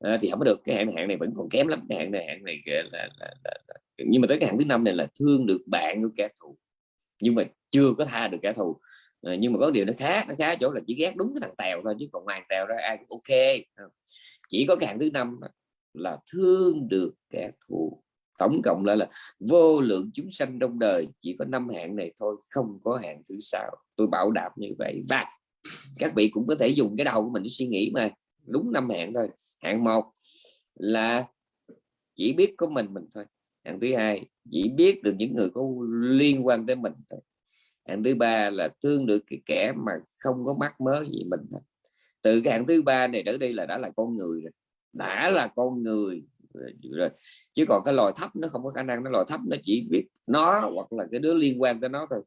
À, thì không có được cái hạn hạn này vẫn còn kém lắm cái hạn này hạn này là, là, là, là, nhưng mà tới cái hạn thứ năm này là thương được bạn của kẻ thù. Nhưng mà chưa có tha được kẻ thù à, nhưng mà có điều nó khác nó khác chỗ là chỉ ghét đúng cái thằng tèo thôi chứ còn ngoài tèo ra ai cũng ok chỉ có cái hạng thứ năm là thương được kẻ thù. Tổng cộng lại là vô lượng chúng sanh trong đời chỉ có năm hạng này thôi không có hạng thứ sáu. Tôi bảo đảm như vậy. Và các vị cũng có thể dùng cái đầu của mình để suy nghĩ mà đúng năm hạng thôi. Hạng một là chỉ biết có mình mình thôi. Hạng thứ hai chỉ biết được những người có liên quan tới mình thôi hạng thứ ba là thương được cái kẻ mà không có mắc mớ gì mình từ cái hạng thứ ba này trở đi là đã là con người rồi đã là con người rồi chứ còn cái loài thấp nó không có khả năng nó loài thấp nó chỉ biết nó hoặc là cái đứa liên quan tới nó thôi.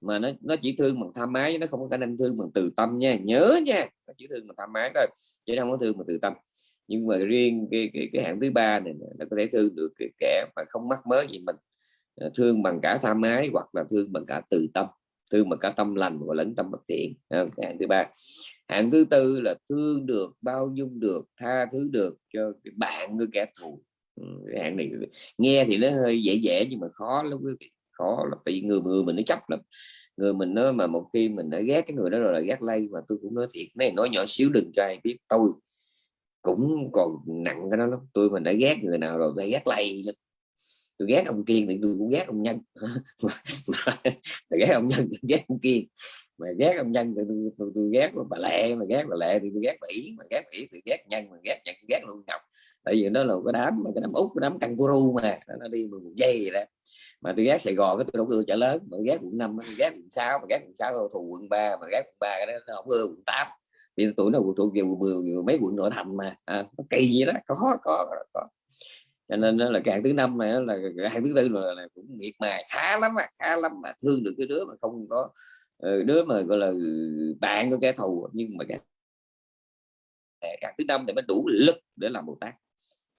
Mà nó nó chỉ thương bằng tham ái nó không có khả năng thương bằng từ tâm nha. Nhớ nha nó chỉ thương bằng tham ái thôi chứ không có thương bằng từ tâm. Nhưng mà riêng cái cái, cái hạng thứ ba này nó có thể thương được cái kẻ mà không mắc mớ gì mình ờ, thương bằng cả tham ái hoặc là thương bằng cả từ tâm thương mà cả tâm lành và lẫn tâm bất thiện. Hạng thứ ba. Hạng thứ tư là thương được, bao dung được, tha thứ được cho cái bạn với kẻ thù. Ừ, cái hạng này nghe thì nó hơi dễ dễ nhưng mà khó lắm quý vị. Khó là tại vì người người mình nó chấp lắm. Người mình nó mà một khi mình đã ghét cái người đó rồi là ghét lây mà tôi cũng nói thiệt này nói nhỏ xíu đừng cho ai biết. Tôi cũng còn nặng cái đó lắm. Tôi mình đã ghét người nào rồi, tôi ghét lây lắm tôi ghét ông kiên thì tôi cũng ghét ông nhân. Tôi ghét ông nhân tôi ghét ông kiên. Mà ghét ông nhân thì tôi, tôi, tôi ghét bà lệ mà ghét bà lệ thì tôi ghét bà ý mà ghét bà ý thì ghét nhân mà ghét nhân ghét luôn ngọc. Tại vì nó là cái đám mà cái đám út cái đám kangaroo mà nó đi một dây vậy đó. Mà tôi ghét Sài Gòn cái tôi đâu ưa chợ lớn mà ghét quận năm ghét quận sáu mà ghét quận sáu thù quận ba mà ghét quận ba cái đó nó không ưa quận tám. Vì tuổi nó thuộc về quận mười mấy quận nội thành mà. À, nó kỳ vậy đó. Có có, có cho nên đó là cái hạng thứ năm này là cái hạng thứ tư là, là cũng miệt mài khá lắm mà khá lắm mà thương được cái đứa mà không có ờ, đứa mà gọi là bạn của kẻ thù nhưng mà cái hạng thứ năm để mới đủ lực để làm bồ tát.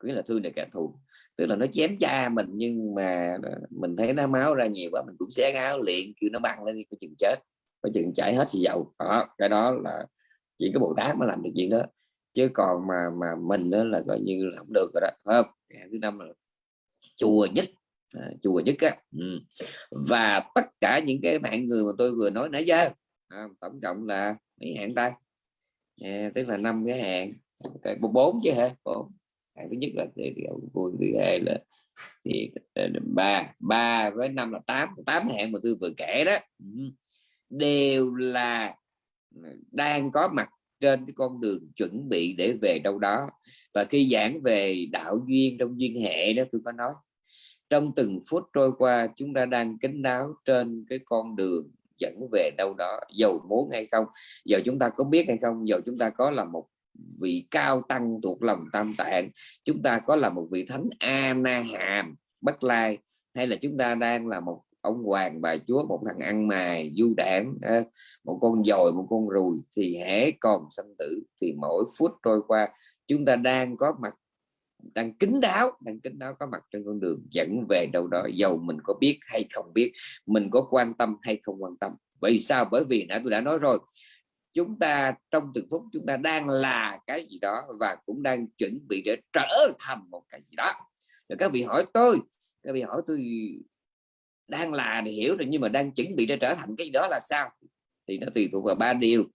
Nghĩa là thương được kẻ thù. Tức là nó chém cha mình nhưng mà mình thấy nó máu ra nhiều quá mình cũng xé áo liền kêu nó băng lên đi có chừng chết có chừng chảy hết xì dầu. Đó cái đó là chỉ có bồ tát mới làm được chuyện đó. Chứ còn mà mà mình đó là coi như là không được rồi đó không? Thứ năm là chùa nhất. À, chùa nhất á. Ừ. và tất cả những cái bạn người mà tôi vừa nói nãy giờ à, tổng cộng là mấy hạng ta? À, tức là năm cái hạng. Cái bốn chứ hả? Bốn. Hạng thứ nhất là thì thứ hai là thì ờ, ba. Ba với năm là tám. Tám hạng mà tôi vừa kể đó. Ừ. Đều là ừ, đang có mặt trên cái con đường chuẩn bị để về đâu đó. Và khi giảng về đạo duyên trong duyên hệ đó, tôi có nói, trong từng phút trôi qua, chúng ta đang kính đáo trên cái con đường dẫn về đâu đó, giàu muốn hay không. Giờ chúng ta có biết hay không? Giờ chúng ta có là một vị cao tăng thuộc lòng tam tạng, chúng ta có là một vị thánh a na hàm bất lai, hay là chúng ta đang là một ông hoàng, bà chúa, một thằng ăn mài, du đảng một con dồi, một con rùi thì hễ còn sanh tử thì mỗi phút trôi qua, chúng ta đang có mặt, đang kính đáo, đang kính đáo có mặt trên con đường, dẫn về đâu đó dầu mình có biết hay không biết, mình có quan tâm hay không quan tâm. Vì sao? Bởi vì nãy tôi đã nói rồi, chúng ta trong từng phút chúng ta đang là cái gì đó và cũng đang chuẩn bị để trở thành một cái gì đó. Rồi các vị hỏi tôi, các vị hỏi tôi đang là thì hiểu rồi nhưng mà đang chuẩn bị để trở thành cái đó là sao? Thì nó tùy thuộc vào ba điều.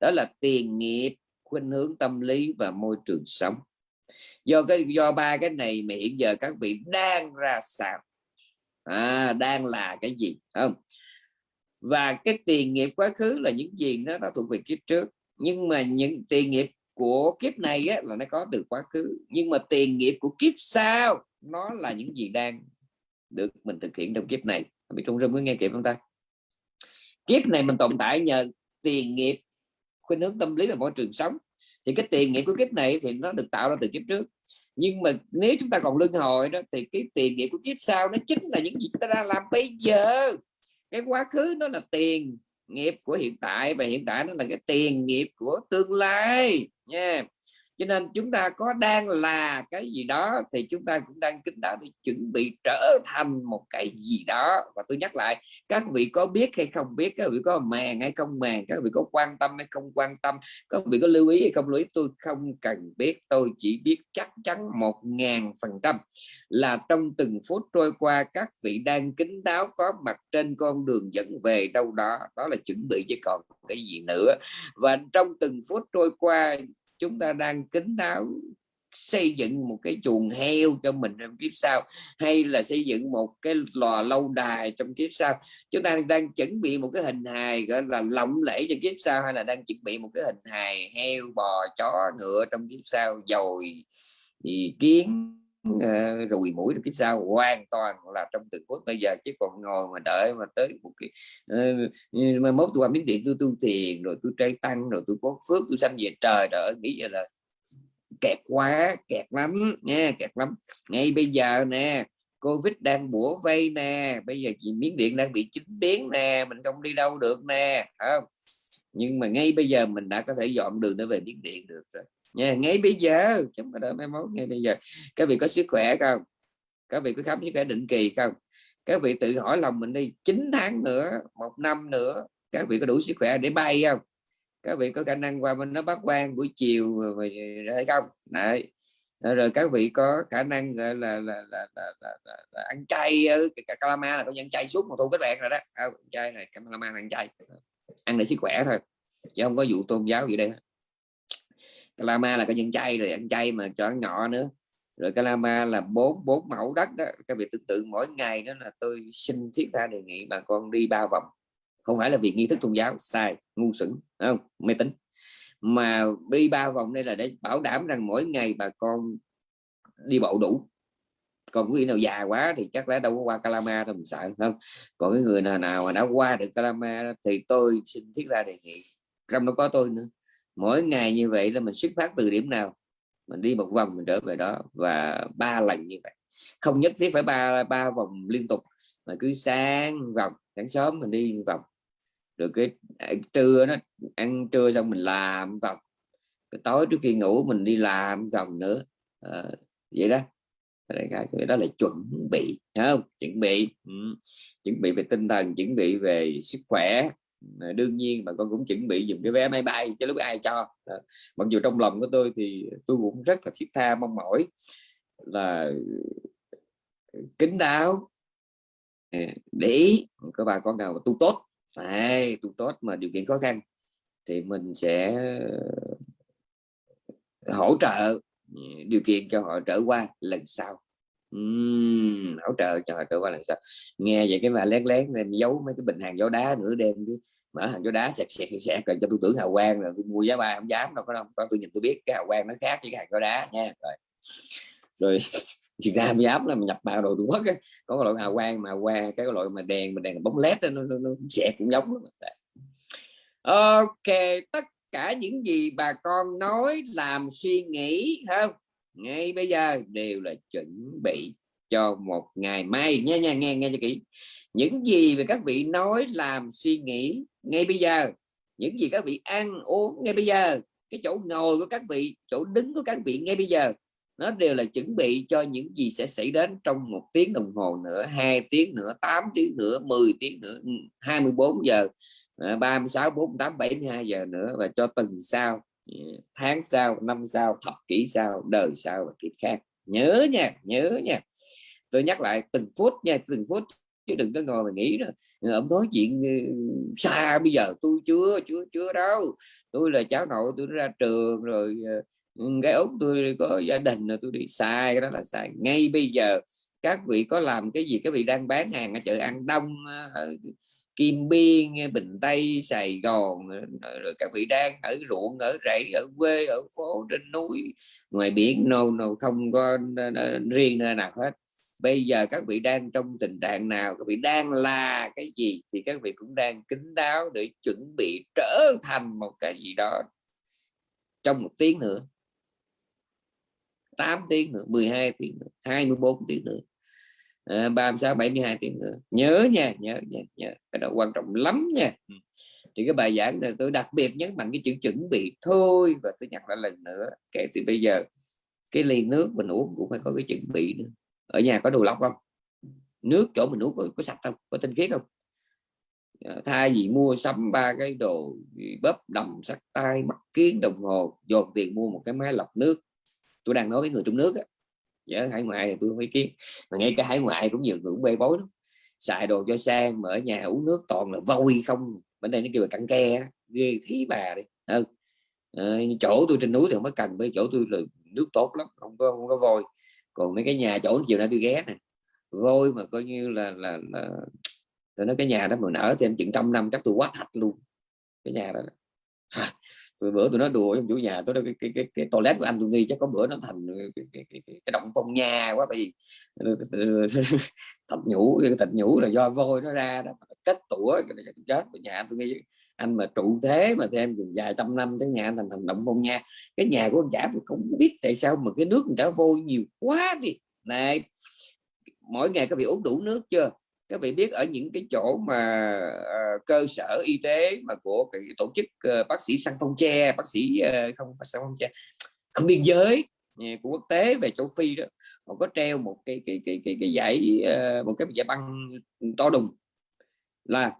Đó là tiền nghiệp khuynh hướng tâm lý và môi trường sống. Do cái do ba cái này mà hiện giờ các vị đang ra sao? À, đang là cái gì? Không? Và cái tiền nghiệp quá khứ là những gì nó đã thuộc về kiếp trước. Nhưng mà những tiền nghiệp của kiếp này á, là nó có từ quá khứ. Nhưng mà tiền nghiệp của kiếp sau nó là những gì đang được mình thực hiện trong kiếp này. Bị trung rung mới nghe kịp không ta? Kiếp này mình tồn tại nhờ tiền nghiệp khuynh hướng tâm lý và môi trường sống. Thì cái tiền nghiệp của kiếp này thì nó được tạo ra từ kiếp trước. Nhưng mà nếu chúng ta còn luân hồi đó, thì cái tiền nghiệp của kiếp sau nó chính là những gì chúng ta đang làm bây giờ. Cái quá khứ nó là tiền nghiệp của hiện tại và hiện tại nó là cái tiền nghiệp của tương lai. Nha cho nên chúng ta có đang là cái gì đó thì chúng ta cũng đang kính đạo để chuẩn bị trở thành một cái gì đó. Và tôi nhắc lại, các vị có biết hay không biết, các vị có màng hay không màng, các vị có quan tâm hay không quan tâm, các vị có lưu ý hay không lưu ý, tôi không cần biết. Tôi chỉ biết chắc chắn một ngàn phần trăm là trong từng phút trôi qua, các vị đang kính đáo có mặt trên con đường dẫn về đâu đó. Đó là chuẩn bị chứ còn cái gì nữa. Và trong từng phút trôi qua chúng ta đang kính đáo xây dựng một cái chuồng heo cho mình trong kiếp sau, hay là xây dựng một cái lò lâu đài trong kiếp sau. Chúng ta đang chuẩn bị một cái hình hài, gọi là, lộng lẫy cho kiếp sau, hay là đang chuẩn bị một cái hình hài heo, bò, chó, ngựa trong kiếp sau, dồi, thì kiến uh, rùi mũi trong kiếp sau hoàn toàn là trong từng phút bây giờ chứ còn ngồi mà đợi mà tới một cái uh, mai mốt tôi qua miếng điện tôi tu tiền rồi tôi trai tăng rồi tôi có phước tôi sanh về trời trời nghĩ vậy là kẹt quá kẹt lắm nha kẹt lắm. Ngay bây giờ nè covid đang bủa vây nè bây giờ chị miếng điện đang bị chính biến nè mình không đi đâu được nè không? Nhưng mà ngay bây giờ mình đã có thể dọn đường để về miếng điện được rồi nha ngay bây giờ chúng ta đợi mai mốt ngay bây giờ. Các vị có sức khỏe không? Các vị có khám sức khỏe định kỳ không? Các vị tự hỏi lòng mình đi 9 tháng nữa một năm nữa các vị có đủ sức khỏe để bay không? Các vị có khả năng qua bên nó bắt quan buổi chiều hay không? Đấy. Rồi các vị có khả năng là là, là, là, là, là, là, là ăn chay ờ, calama là có ăn chay suốt một thu các bạn rồi đó. À, chay này calama ăn chay. Ăn để sức khỏe thôi chứ không có vụ tôn giáo gì đây Calama là cái nhân chay rồi ăn chay mà cho ăn ngọ nữa. Rồi Calama là bốn bốn mẫu đất đó. Các vị tưởng tượng mỗi ngày đó là tôi xin thiết tha đề nghị bà con đi ba vòng. Không phải là vì nghi thức tôn giáo, sai, ngu xuẩn không? Mê tín. Mà đi ba vòng đây là để bảo đảm rằng mỗi ngày bà con đi bộ đủ. Còn quý nào già quá thì chắc lẽ đâu có qua Calama đâu, mình sợ không? Còn cái người nào nào mà đã qua được Calama thì tôi xin thiết ra đề nghị. Trong đó có tôi nữa mỗi ngày như vậy là mình xuất phát từ điểm nào? Mình đi một vòng mình trở về đó và ba lần như vậy. Không nhất thiết phải ba ba vòng liên tục mà cứ sáng vòng sáng sớm mình đi vòng. Rồi cái à, trưa nó ăn trưa xong mình làm vòng. Cái tối trước khi ngủ mình đi làm vòng nữa. À, vậy đó. Cái đó là chuẩn bị không? Chuẩn bị ừ. chuẩn bị về tinh thần chuẩn bị về sức khỏe. Ờ, đương nhiên mà con cũng chuẩn bị dùng cái vé máy bay cho lúc ai cho. Ờ, mặc dù trong lòng của tôi thì tôi cũng rất là thiết tha mong mỏi là ờ, kính đáo. Để ý các bà con nào mà tu tốt. À, tu tốt mà điều kiện khó khăn thì mình sẽ hỗ trợ ừ, điều kiện cho họ trở qua lần sau uhm, hỗ trợ cho họ qua làm sao nghe vậy cái mà lén lén em giấu mấy cái bình hàng gió đá nửa đêm mở hàng gió đá sẹt sẹt sẹt rồi cho tôi tưởng hào quang rồi tôi mua giá ba không dám đâu có đâu có tôi nhìn tôi biết cái hào quang nó khác với cái hàng gió đá nha rồi. Rồi Việt Nam dám là mình nhập vào đồ Trung Quốc á có cái loại hào quang mà qua cái loại mà đèn mà đèn bóng led đó, nó, nó, nó sẹt cũng giống lắm. ok tất cả những gì bà con nói làm suy nghĩ không? Ngay bây giờ đều là chuẩn bị cho một ngày mai. Nha nha, nghe nghe cho kỹ. Những gì mà các vị nói làm suy nghĩ ngay bây giờ, những gì các vị ăn uống ngay bây giờ, cái chỗ ngồi của các vị, chỗ đứng của các vị ngay bây giờ, nó đều là chuẩn bị cho những gì sẽ xảy đến trong một tiếng đồng hồ nữa, hai tiếng nữa 8 tiếng nữa 10 tiếng nữa 24 giờ 36 48 72 giờ nữa và cho tuần sau tháng sau, năm sau, thập kỷ sau, đời sau và kiếp khác. Nhớ nha nhớ nha. Tôi nhắc lại từng phút nha, từng phút, chứ đừng có ngồi mà nghĩ rồi ông nói chuyện ừ, xa bây giờ tôi chưa chưa chưa đâu. Tôi là cháu nội, tôi ra trường rồi ờ, cái út tôi có gia đình rồi tôi đi sai, cái đó là sai. Ngay bây giờ, các vị có làm cái gì, các vị đang bán hàng ở chợ An Đông ở Kim Biên Bình Tây Sài Gòn rồi các vị đang ở ruộng ở rẫy ở quê ở phố trên núi. Ngoài biển no, no không có riêng nơi nào hết. Bây giờ các vị đang trong tình trạng nào? Các vị đang là cái gì thì các vị cũng đang kính đáo để chuẩn bị trở thành một cái gì đó. Trong một tiếng nữa. 8 tiếng nữa 12 tiếng nữa 24 tiếng nữa. 36 72 tiếng nữa. Nhớ nha nhớ nha nhớ. Cái đó quan trọng lắm nha. Thì cái bài giảng này tôi đặc biệt nhấn mạnh cái chữ chuẩn bị thôi và tôi nhắc lại lần nữa kể từ bây giờ cái ly nước mình uống cũng phải có cái chuẩn bị nữa. Ở nhà có đồ lọc không? Nước chỗ mình uống có, có sạch không? Có tinh khiết không? Ờ, thay vì mua sắm ba cái đồ bóp đầm sắt tay mắt kiến đồng hồ dồn tiền mua một cái máy lọc nước. Tôi đang nói với người trong nước á nhớ hải ngoại thì tôi không ý kiến. Mà ngay cả hải ngoại cũng nhiều người cũng bê bối lắm. Xài đồ cho sang mà ở nhà uống nước toàn là vôi không. Bên đây nó kêu là cặn ke ghê thí bà đi. À, chỗ tôi trên núi thì không có cần với chỗ tôi là nước tốt lắm không có không có vôi. Còn mấy cái nhà chỗ chiều nay tôi ghé này vôi mà coi như là là, là tôi nói cái nhà đó mà nở thêm chừng trăm năm chắc tôi quá thạch luôn. Cái nhà đó rồi bữa tôi nói đùa với chủ nhà tôi nói cái, cái, cái, cái toilet của anh tôi nghi chắc có bữa nó thành cái, cái, cái, cái, cái động phong nha quá bởi vì thạch nhũ thạch nhũ là do vôi nó ra đó kết tủa chết. Nhà tôi nghĩ anh mà trụ thế mà thêm vài trăm năm tới nhà thành thành động phong nha. Cái nhà của anh giả tôi không biết tại sao mà cái nước người ta vôi nhiều quá đi. Này mỗi ngày có bị uống đủ nước chưa? Các vị biết ở những cái chỗ mà uh, cơ sở y tế mà của cái tổ chức uh, bác sĩ săn phong tre bác sĩ uh, không phải săn phong tre không biên giới của quốc tế về châu phi đó họ có treo một cái cái cái cái cái giải uh, một cái giải băng to đùng là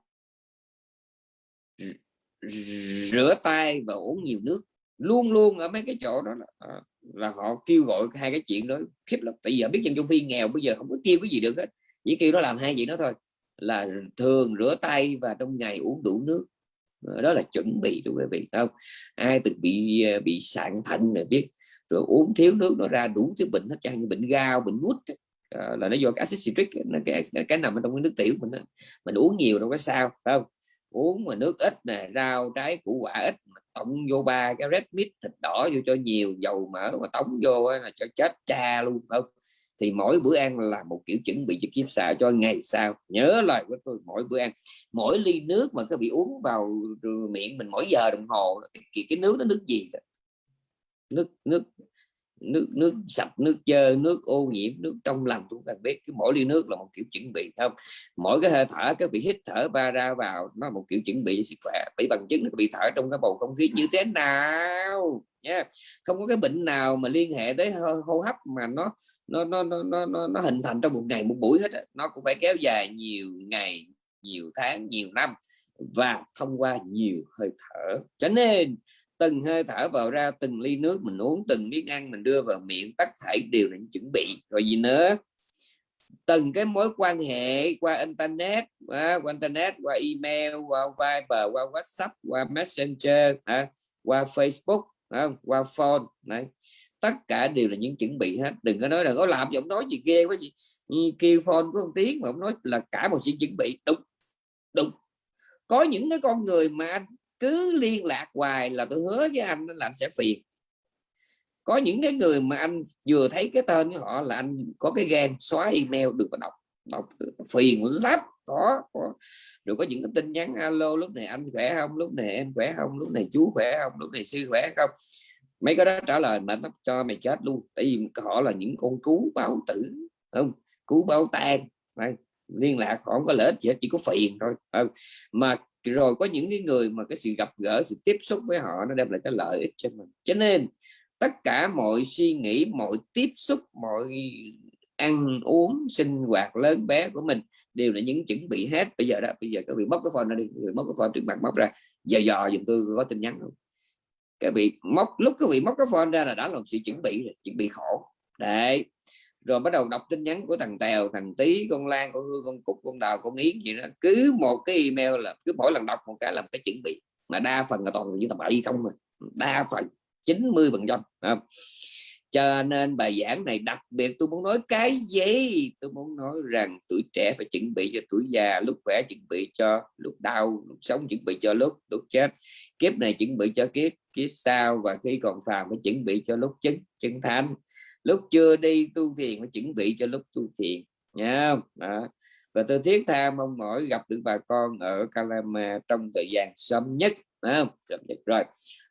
rửa tay và uống nhiều nước. Luôn luôn ở mấy cái chỗ đó là, là họ kêu gọi hai cái chuyện đó khiếp lắm. Tại giờ biết dân châu phi nghèo bây giờ không có kêu cái gì được hết chỉ kêu nó làm hai vậy đó thôi là thường rửa tay và trong ngày uống đủ nước. Ờ, đó là chuẩn bị đúng quý vị không? Ai từng bị ờ, bị sạn thận này biết rồi uống thiếu nước nó ra đủ thứ bệnh hết chẳng như bệnh gao bệnh gút ờ, là nó do cái acid citric nó cái, cái nằm ở trong cái nước tiểu mình đó. mình uống nhiều đâu có sao không? Uống mà nước ít nè rau trái củ quả ít tổng vô ba cái red meat thịt đỏ vô cho nhiều dầu mỡ mà tống vô là cho chết cha luôn không? Thì mỗi bữa ăn là một kiểu chuẩn bị cho kiếp xạ cho ngày sau. Nhớ lời của tôi mỗi bữa ăn mỗi ly nước mà các vị uống vào miệng mình mỗi giờ đồng hồ cái, cái nước nó nước gì nước nước nước nước sạch nước chơ nước ô nhiễm nước trong lành chúng ta biết. Cái mỗi ly nước là một kiểu chuẩn bị không? Mỗi cái hơi thở các vị hít thở ba ra vào nó một kiểu chuẩn bị cho sức khỏe. Bị bằng chứng nó bị thở trong cái bầu không khí như thế nào nha không có cái bệnh nào mà liên hệ tới hô hấp mà nó nó nó nó nó nó hình thành trong một ngày một buổi hết nó cũng phải kéo dài nhiều ngày nhiều tháng nhiều năm và thông qua nhiều hơi thở. Cho nên từng hơi thở vào ra từng ly nước mình uống từng miếng ăn mình đưa vào miệng tất thảy đều là chuẩn bị. Rồi gì nữa? Từng cái mối quan hệ qua internet qua, qua internet qua email qua Viber qua WhatsApp qua Messenger qua Facebook à, qua phone này tất cả đều là những chuẩn bị hết. Đừng có nói là có làm giọng nói gì ghê quá gì kêu phone có một tiếng mà ông nói là cả một sự chuẩn bị. Đúng đúng. Có những cái con người mà anh cứ liên lạc hoài là tôi hứa với anh là anh sẽ phiền. Có những cái người mà anh vừa thấy cái tên của họ là anh có cái gan xóa email được và đọc đọc phiền lắm. Có, có. Rồi có những cái tin nhắn alo lúc này anh khỏe không lúc này em khỏe không lúc này chú khỏe không lúc này sư khỏe không mấy cái đó trả lời mệt lắm cho mày chết luôn. Tại vì họ là những con cú báo tử không? Cú báo tan liên lạc, họ không có lợi ích gì hết, chỉ có phiền thôi không? mà rồi có những cái người mà cái sự gặp gỡ, sự tiếp xúc với họ nó đem lại cái lợi ích cho mình. Cho nên, tất cả mọi suy nghĩ, mọi tiếp xúc, mọi ăn uống, sinh hoạt lớn bé của mình đều là những chuẩn bị hết. Bây giờ đó, bây giờ các vị móc cái phone ra đi người móc cái phone trước mặt móc ra, giờ dò dùm tôi có tin nhắn không? Các vị móc, lúc các vị móc cái phone ra là đã làm sự chuẩn bị rồi, chuẩn bị khổ. Đấy. Rồi bắt đầu đọc tin nhắn của thằng tèo, thằng tí con lan, con hương, con cúc, con đào, con yến gì đó. Cứ một cái email là, cứ mỗi lần đọc một cái làm cái chuẩn bị. Mà đa phần là toàn là những tầm bậy không mà đa phần 90 phần trăm cho nên bài giảng này đặc biệt tôi muốn nói cái gì? Tôi muốn nói rằng tuổi trẻ phải chuẩn bị cho tuổi già, lúc khỏe chuẩn bị cho lúc đau, lúc sống chuẩn bị cho lúc lúc chết. Kiếp này chuẩn bị cho kiếp kiếp sau và khi còn phàm phải chuẩn bị cho lúc chứng chứng thánh. Lúc chưa đi tu thiền phải chuẩn bị cho lúc tu thiền nha đó. và tôi thiết tha mong mỏi gặp được bà con ở Calama trong thời gian sớm nhất không? rồi.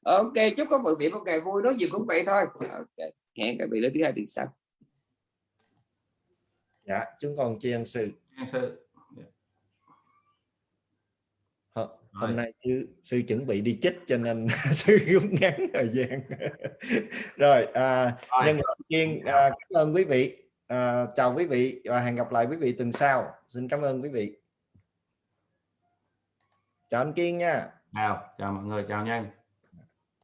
Ok, chúc các vị một ngày vui, nói gì cũng vậy thôi. Okay hẹn các vị đến thứ hai tuần sau dạ chúng con tri ân sư. Sư. Hôm- nay sư, sư chuẩn bị đi chích cho nên sư rút ngắn thời gian. Rồi à, Rồi. nhân đầu tiên à, cảm ơn quý vị. À, chào quý vị và hẹn gặp lại quý vị tuần sau. Xin cảm ơn quý vị. Chào anh Kiên nha. Chào chào mọi người chào nhanh